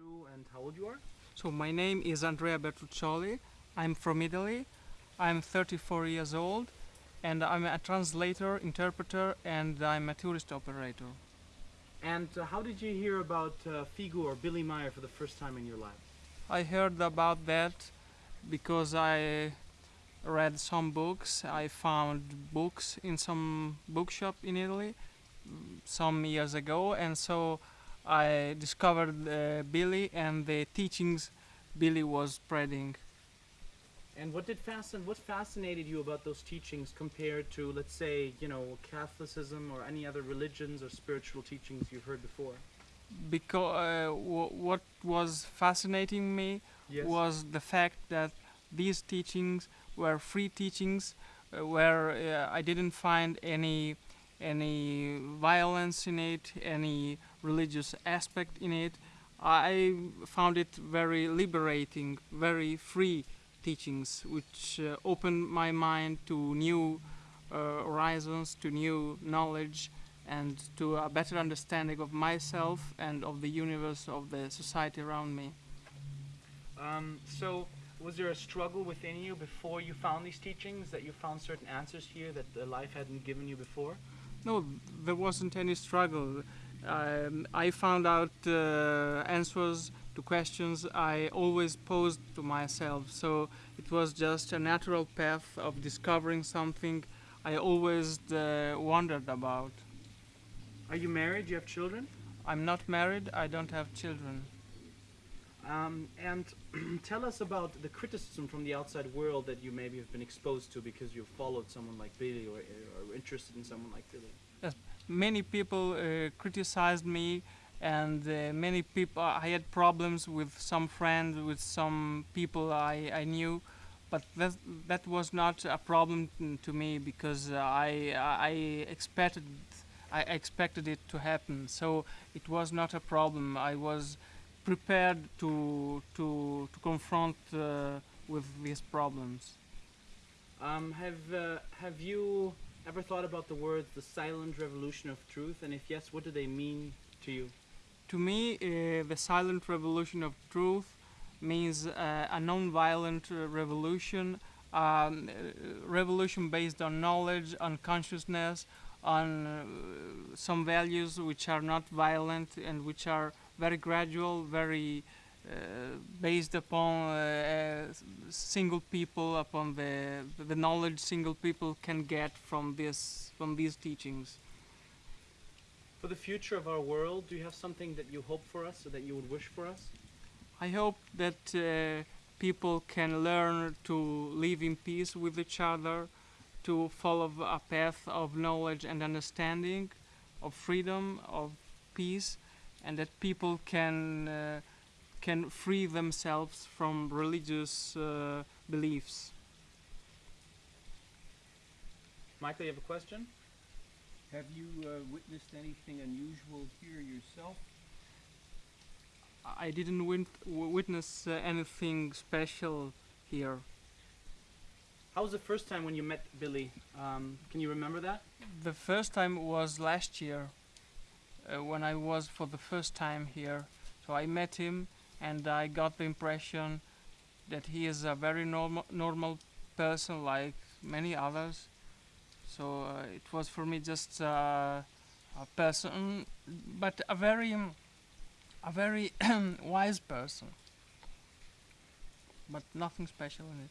you and how old you are? So my name is Andrea Bertuccioli. I'm from Italy. I'm 34 years old and I'm a translator, interpreter and I'm a tourist operator. And uh, how did you hear about uh, Figu or Billy Meier for the first time in your life? I heard about that because I read some books. I found books in some bookshop in Italy mm, some years ago and so I discovered uh, Billy and the teachings Billy was spreading. And what did fascin what fascinated you about those teachings compared to, let's say, you know, Catholicism or any other religions or spiritual teachings you've heard before? Because uh, what was fascinating me Yes. was the fact that these teachings were free teachings, uh, where uh, I didn't find any any violence in it, any religious aspect in it. I found it very liberating, very free teachings, which uh, opened my mind to new uh, horizons, to new knowledge, and to a better understanding of myself and of the universe, of the society around me. Um, so, was there a struggle within you before you found these teachings that you found certain answers here that life hadn't given you before? No, there wasn't any struggle. Um, I found out uh, answers to questions I always posed to myself. So it was just a natural path of discovering something I always uh, wondered about. Are you married? Do you have children? I'm not married, I don't have children. Um, and tell us about the criticism from the outside world that you maybe have been exposed to because you followed someone like Billy or, or interested in someone like Billy. Many people uh, criticized me, and uh, many people. I had problems with some friends, with some people I, I knew, but that that was not a problem to me because I I expected I expected it to happen. So it was not a problem. I was prepared to to to confront uh, with these problems. Um, have uh, have you ever thought about the words "the silent revolution of truth"? And if yes, what do they mean to you? To me, uh, the silent revolution of truth means uh, a non-violent revolution, um, revolution based on knowledge, on consciousness, on uh, some values which are not violent and which are very gradual, very uh, based upon uh, uh, single people, upon the the knowledge single people can get from this from these teachings. For the future of our world, do you have something that you hope for us or that you would wish for us? I hope that uh, people can learn to live in peace with each other, to follow a path of knowledge and understanding, of freedom, of peace, and that people can uh, can free themselves from religious uh, beliefs. Michael, you have a question? Have you uh, witnessed anything unusual here yourself? I didn't win- witness uh, anything special here. How was the first time when you met Billy? Um, can you remember that? The first time was last year uh, when I was for the first time here. So I met him and I got the impression that he is a very normal normal person like many others. So uh, it was for me just uh, a person, but a very a very wise person. But nothing special in it.